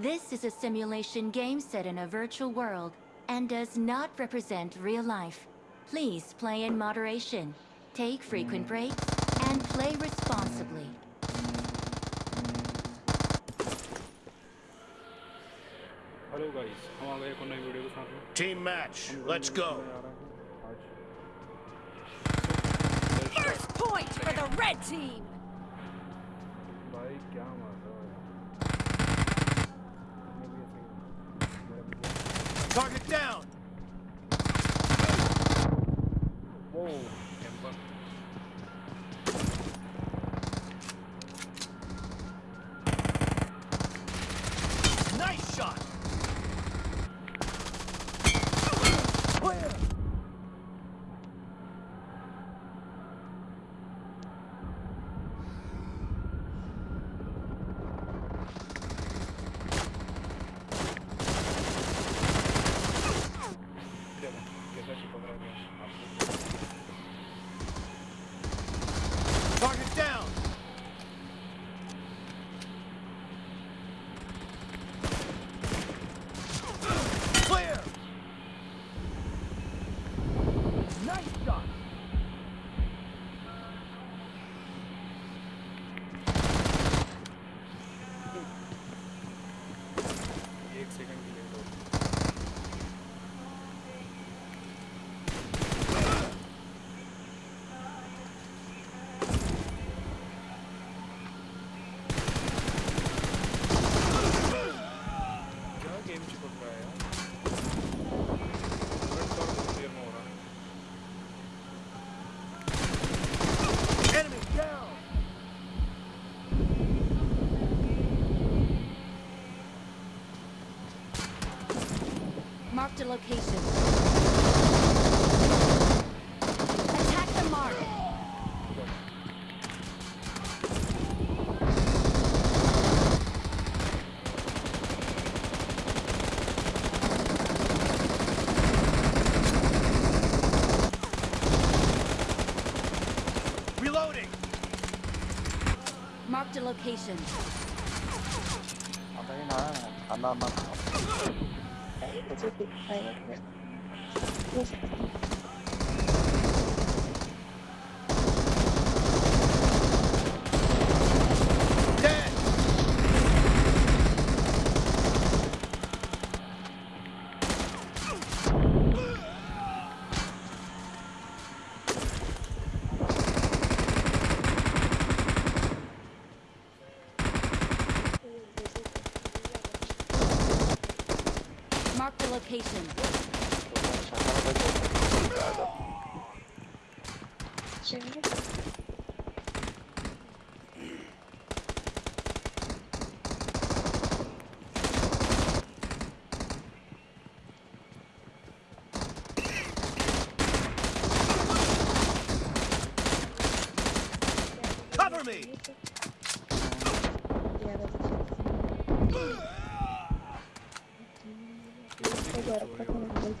This is a simulation game set in a virtual world and does not represent real life. Please play in moderation, take frequent breaks, and play responsibly. Hello guys हम आ गए एक और नई video के साथ में Team match. Let's go. First point for the red team. भाई क्या मार Target down. वो Marked a location. Attack the mark. Reloading. Marked a location. Ở đây nói là anh âm anh Đấy, của location. Cover me. thể làm được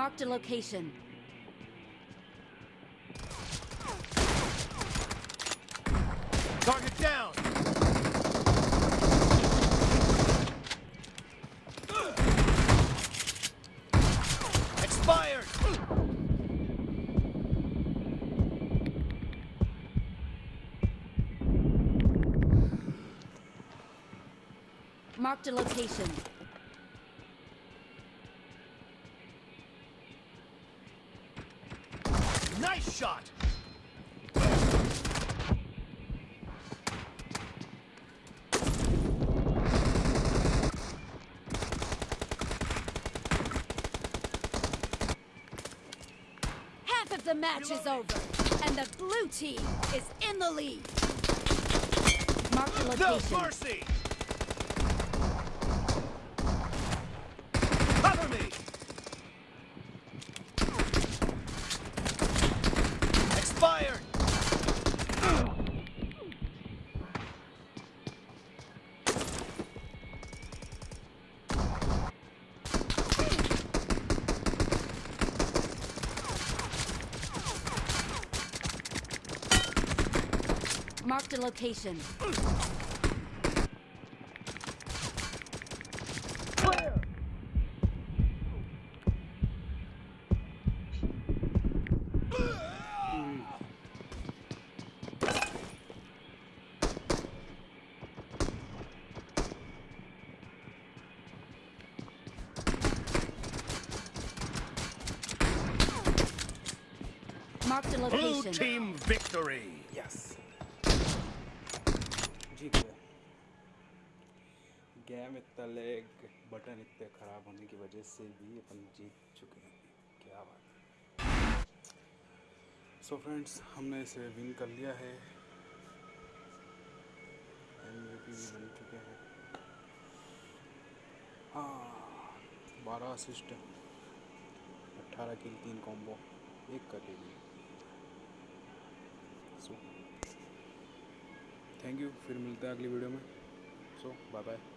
Marked a location. Target down. Expired. Marked a location. shot. the match is over, and the blue team is in the lead. Mark the location. No mercy! Mark the location. Mark the Blue location. team victory! Yes जीत गए game इतना leg button इतने ख़राब होने की वजह से भी अपन जीत चुके हैं। क्या बात है। सो फ्रेंड्स हमने इसे विन कर लिया है। एमवीपी भी बन चुके हैं। हाँ बारह असिस्ट अट्ठारह किल तीन कॉम्बो एक कर ली। सो थैंक यू फिर मिलते हैं अगली वीडियो में. सो बाय बाय